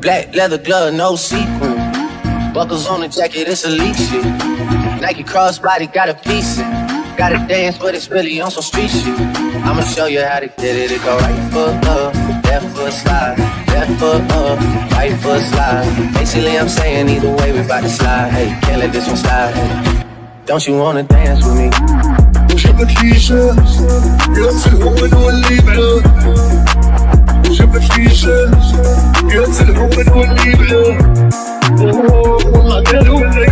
Black leather glove, no sequin. Buckles on the jacket, it's elite shit. Nike crossbody, got a piece in. Gotta dance, but it's really on some street shit. I'ma show you how to get it. It go right foot up, left foot slide. Left foot up, right foot slide. Basically, I'm saying either way, we bout to slide. Hey, can't let this one slide. Hey. Don't you wanna dance with me? T-Shirt. قلت الهون والليبة والله قالوا لي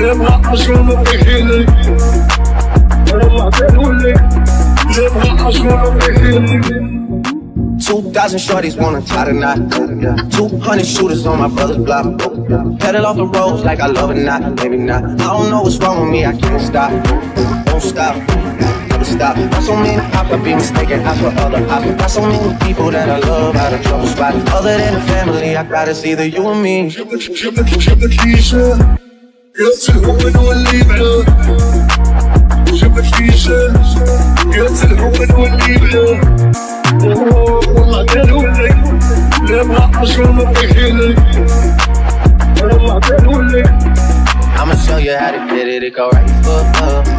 لا ما عشان بحيلي والله قالوا لي لا ما عشان بحيلي 2,000 shorties wanna try tonight. 200 shooters on my brother's block. Pedal off the roads like I love it, not, maybe not. I don't know what's wrong with me, I can't stop. Won't stop, never stop. Got so many I could be mistaken. I for other, I got so many people that I love out of trouble spot. Other than the family, I got it's either you or me. I'ma show you how to get it, it go right foot up.